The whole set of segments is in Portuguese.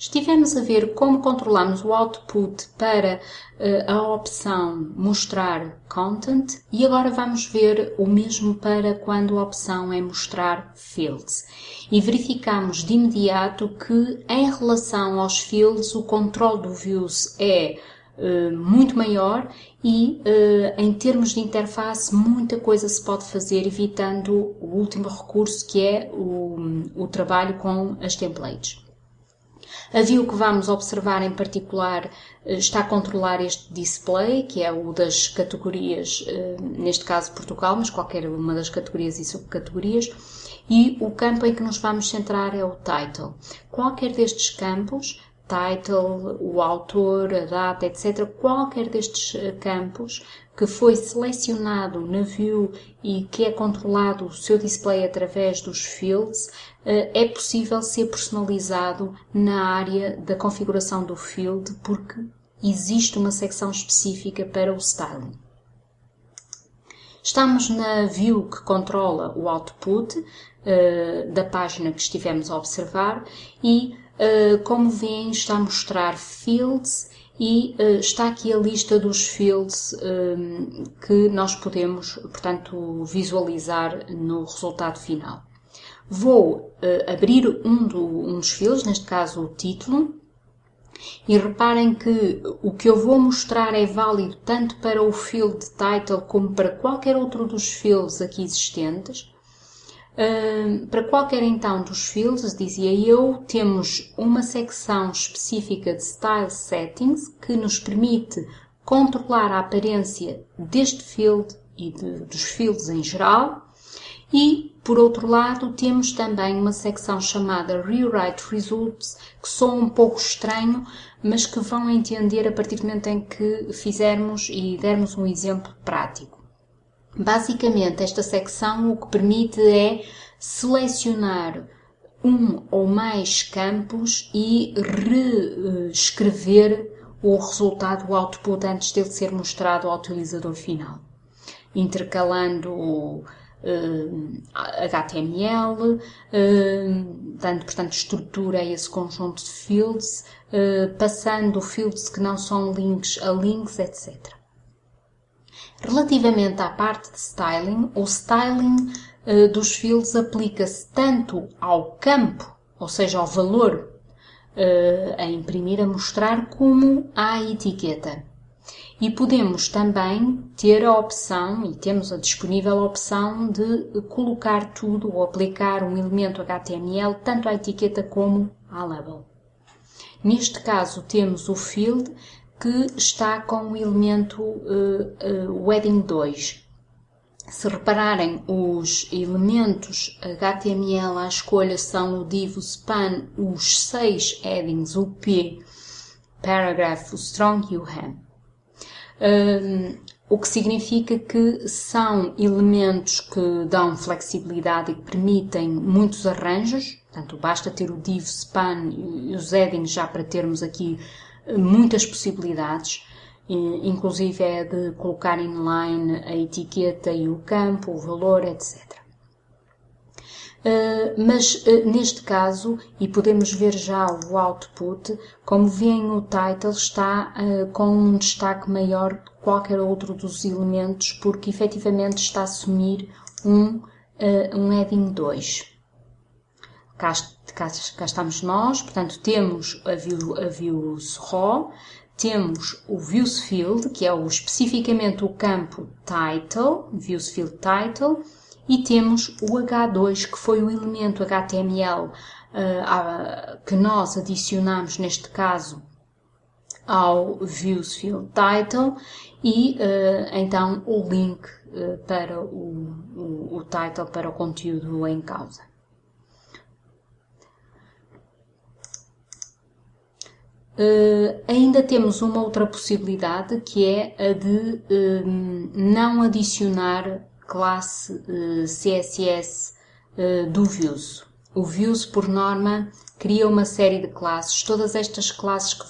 Estivemos a ver como controlamos o output para uh, a opção mostrar content e agora vamos ver o mesmo para quando a opção é mostrar fields. E verificamos de imediato que em relação aos fields o controle do views é uh, muito maior e uh, em termos de interface muita coisa se pode fazer evitando o último recurso que é o, o trabalho com as templates. A view que vamos observar em particular eh, está a controlar este display, que é o das categorias, eh, neste caso Portugal, mas qualquer uma das categorias e subcategorias, e o campo em que nos vamos centrar é o title. Qualquer destes campos title, o autor, a data, etc. Qualquer destes eh, campos que foi selecionado na view e que é controlado o seu display através dos fields, eh, é possível ser personalizado na área da configuração do field porque existe uma secção específica para o styling. Estamos na view que controla o output uh, da página que estivemos a observar e ah, como veem, está a mostrar fields e uh, está aqui a lista dos fields um, que nós podemos, portanto, visualizar no resultado final. Vou uh, abrir um, do, um dos fields, neste caso o título, e reparem que o que eu vou mostrar é válido tanto para o field title como para qualquer outro dos fields aqui existentes para qualquer então dos fields, dizia eu, temos uma secção específica de Style Settings que nos permite controlar a aparência deste field e de, dos fields em geral. E, por outro lado, temos também uma secção chamada Rewrite Results, que soa um pouco estranho, mas que vão entender a partir do momento em que fizermos e dermos um exemplo prático. Basicamente, esta secção o que permite é selecionar um ou mais campos e reescrever o resultado, o output, antes dele ser mostrado ao utilizador final. Intercalando uh, HTML, uh, dando, portanto, estrutura a esse conjunto de fields, uh, passando fields que não são links a links, etc. Relativamente à parte de styling, o styling uh, dos fields aplica-se tanto ao campo, ou seja, ao valor uh, a imprimir, a mostrar, como à etiqueta. E podemos também ter a opção, e temos a disponível a opção de colocar tudo ou aplicar um elemento HTML tanto à etiqueta como à label. Neste caso temos o field que está com o elemento uh, uh, Wedding 2. Se repararem, os elementos HTML à escolha são o div, o span, os seis headings, o P, paragraph, o strong e o hem. Um, o que significa que são elementos que dão flexibilidade e que permitem muitos arranjos, portanto basta ter o div, span e os headings já para termos aqui muitas possibilidades, inclusive é de colocar inline a etiqueta e o campo, o valor, etc. Uh, mas uh, neste caso, e podemos ver já o output, como veem o title está com um destaque maior que qualquer outro dos elementos, porque efetivamente está a assumir um, um heading 2. Cá, cá, cá, estamos nós, portanto temos a, view, a views raw, temos o views field, que é o, especificamente o campo title, views field title, e temos o H2, que foi o elemento HTML uh, que nós adicionamos, neste caso, ao views field title, e uh, então o link uh, para o, o, o title, para o conteúdo em causa. Uh, ainda temos uma outra possibilidade que é a de uh, não adicionar classe uh, CSS do Views. O Views, por norma, cria uma série de classes. Todas estas classes que,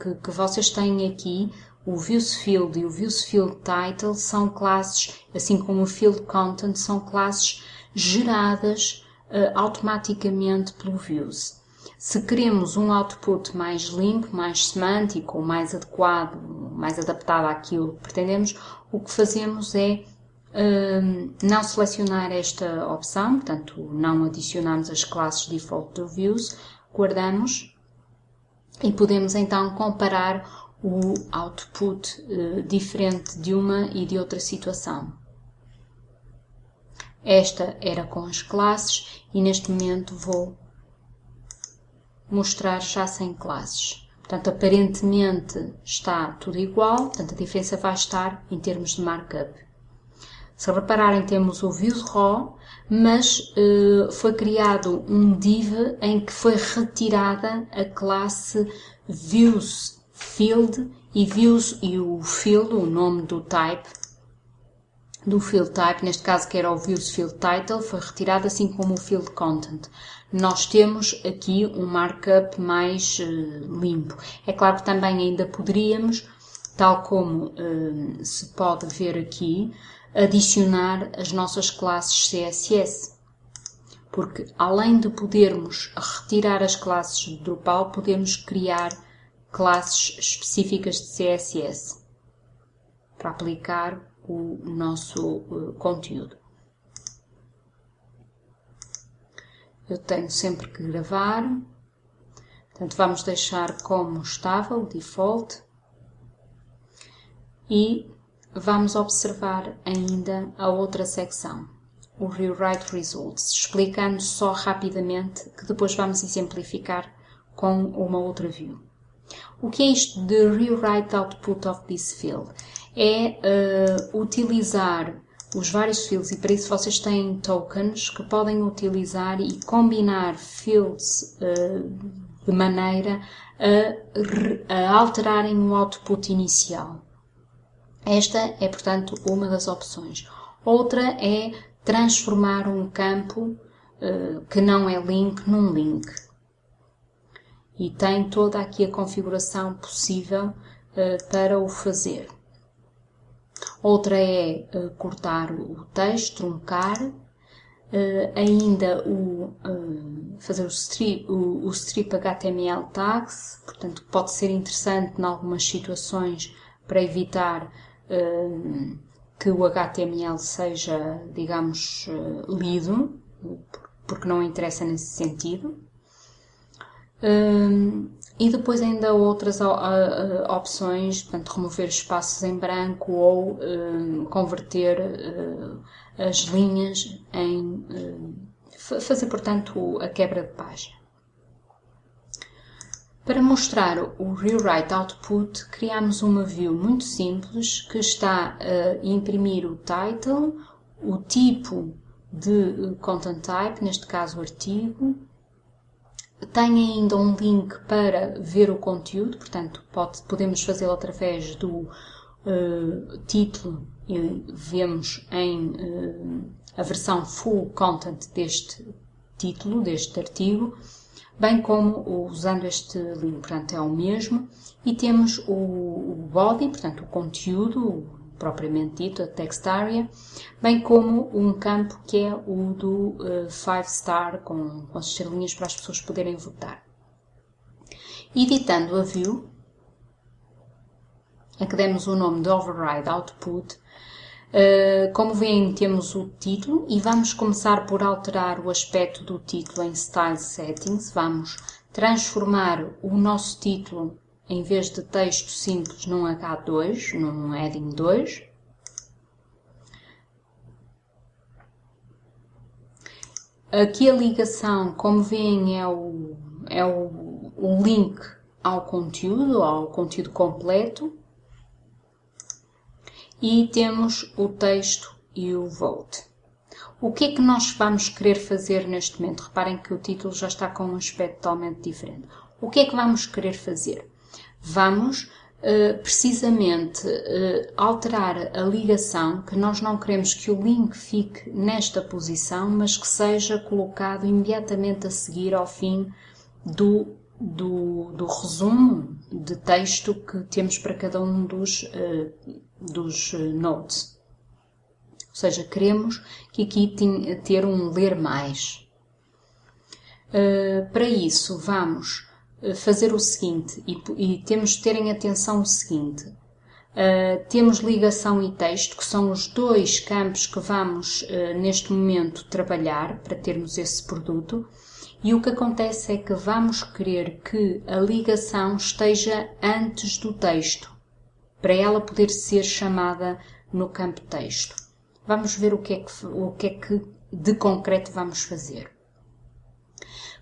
que, que vocês têm aqui, o Views Field e o Views Field Title, são classes, assim como o Field Content, são classes geradas automaticamente pelo Views. Se queremos um output mais limpo, mais semântico, mais adequado, mais adaptado àquilo que pretendemos, o que fazemos é um, não selecionar esta opção, portanto, não adicionamos as classes default do views, guardamos e podemos então comparar o output uh, diferente de uma e de outra situação. Esta era com as classes e neste momento vou mostrar já sem classes. Portanto, aparentemente está tudo igual, portanto a diferença vai estar em termos de markup. Se repararem, temos o views raw, mas uh, foi criado um div em que foi retirada a classe views field e views e o field, o nome do type, do field type, neste caso que era o views field title, foi retirado assim como o field content. Nós temos aqui um markup mais uh, limpo. É claro que também ainda poderíamos, tal como uh, se pode ver aqui, adicionar as nossas classes CSS. Porque além de podermos retirar as classes de Drupal, podemos criar classes específicas de CSS para aplicar o nosso uh, conteúdo. Eu tenho sempre que gravar, portanto vamos deixar como estava o default e vamos observar ainda a outra secção, o Rewrite Results, explicando só rapidamente que depois vamos exemplificar com uma outra view. O que é isto de Rewrite Output of this field? É uh, utilizar os vários fields e para isso vocês têm tokens que podem utilizar e combinar fields uh, de maneira a, a alterarem o output inicial. Esta é, portanto, uma das opções. Outra é transformar um campo uh, que não é link num link. E tem toda aqui a configuração possível uh, para o fazer. Outra é uh, cortar o texto, truncar, uh, ainda o, uh, fazer o strip, o, o strip HTML tags, portanto pode ser interessante em algumas situações para evitar que o HTML seja, digamos, lido, porque não interessa nesse sentido. Um, e depois ainda outras opções, portanto, remover espaços em branco ou uh, converter as linhas em... fazer, portanto, a quebra de página. Para mostrar o Rewrite Output, criamos uma view muito simples que está a imprimir o title, o tipo de content type, neste caso artigo, tem ainda um link para ver o conteúdo, portanto, pode, podemos fazê-lo através do uh, título e vemos em uh, a versão full content deste título, deste artigo, bem como usando este link, portanto, é o mesmo. E temos o, o body, portanto, o conteúdo, propriamente dito, a text area, bem como um campo que é o do 5 uh, star, com, com as estrelinhas para as pessoas poderem votar. Editando a view, a que demos o nome de Override Output, uh, como veem temos o título e vamos começar por alterar o aspecto do título em Style Settings, vamos transformar o nosso título em vez de texto simples num H2, num heading 2. Aqui a ligação, como veem, é o, é o, o link ao conteúdo, ao conteúdo completo. E temos o texto e o vote. O que é que nós vamos querer fazer neste momento? Reparem que o título já está com um aspecto totalmente diferente. O que é que vamos querer fazer? Vamos uh, precisamente uh, alterar a ligação, que nós não queremos que o link fique nesta posição, mas que seja colocado imediatamente a seguir ao fim do, do, do resumo de texto que temos para cada um dos, uh, dos nodes. Ou seja, queremos que aqui tenha, ter um ler mais. Para isso, vamos fazer o seguinte, e, e, temos de ter em atenção o seguinte. Uh, temos ligação e texto, que são os dois campos que vamos neste momento trabalhar para termos esse produto. E o que acontece é que vamos querer que a ligação esteja antes do texto, para ela poder ser chamada no campo texto. Vamos ver o que é que, o que, é que de concreto vamos fazer.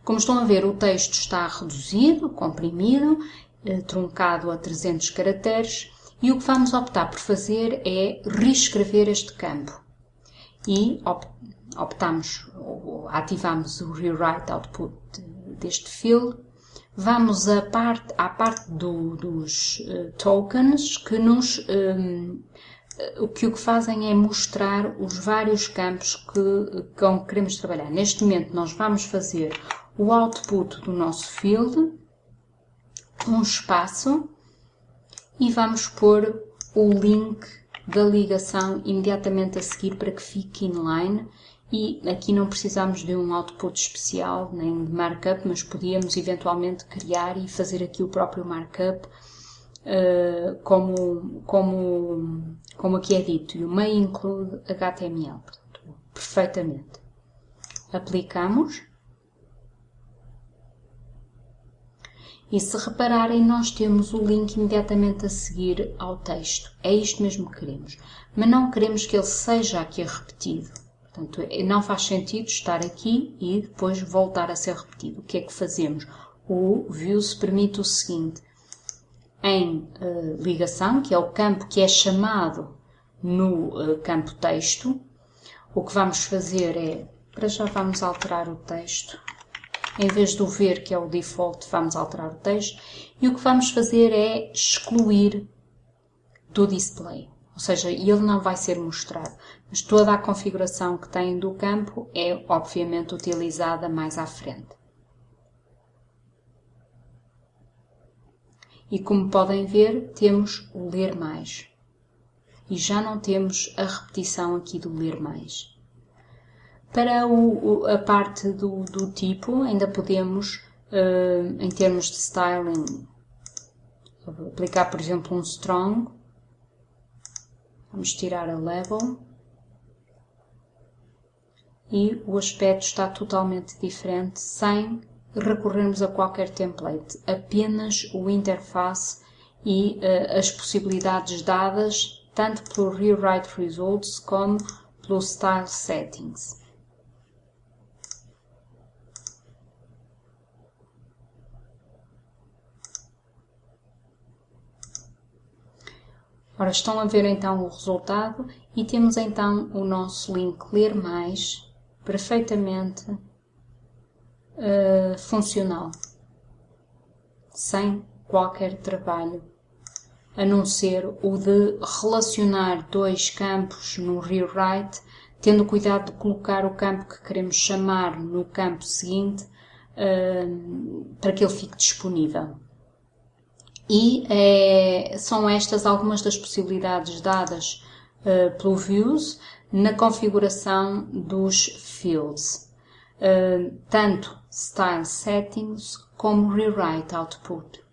Como estão a ver, o texto está reduzido, comprimido, eh, truncado a 300 caracteres e o que vamos optar por fazer é reescrever este campo. E optamos, ativamos o Rewrite Output deste field. Vamos à parte, à parte do, dos uh, tokens que nos um, o que o que fazem é mostrar os vários campos que, com que queremos trabalhar. Neste momento nós vamos fazer o output do nosso field, um espaço e vamos pôr o link da ligação imediatamente a seguir para que fique inline. E aqui não precisamos de um output especial nem de markup, mas podíamos eventualmente criar e fazer aqui o próprio markup uh, como, como, como aqui é dito, e o main include HTML, portanto, perfeitamente. Aplicamos E se repararem, nós temos o link imediatamente a seguir ao texto. É isto mesmo que queremos. Mas não queremos que ele seja aqui repetido. Portanto, é, não faz sentido estar aqui e depois voltar a ser repetido. O que é que fazemos? O views permite o seguinte. Em uh, ligação, que é o campo que é chamado no uh, campo texto, o que vamos fazer é, para já vamos alterar o texto em vez do ver, que é o default, vamos alterar o texto. E o que vamos fazer é excluir do display. Ou seja, ele não vai ser mostrado. Mas toda a configuração que tem do campo é, obviamente, utilizada mais à frente. E como podem ver, temos o ler mais. E já não temos a repetição aqui do ler mais. Para o, a parte do, do, tipo, ainda podemos, uh, em termos de styling, aplicar, por exemplo, um strong. Vamos tirar a level. E o aspecto está totalmente diferente, sem recorrermos a qualquer template. Apenas o interface e uh, as possibilidades dadas, tanto pelo Rewrite Results como pelo Style Settings. Ora, estão a ver então o resultado e temos então o nosso link Ler Mais perfeitamente uh, funcional, sem qualquer trabalho, a não ser o de relacionar dois campos no rewrite, tendo cuidado de colocar o campo que queremos chamar no campo seguinte uh, para que ele fique disponível. E é, são estas algumas das possibilidades dadas uh, pelo Views na configuração dos fields, uh, tanto Style Settings como Rewrite Output.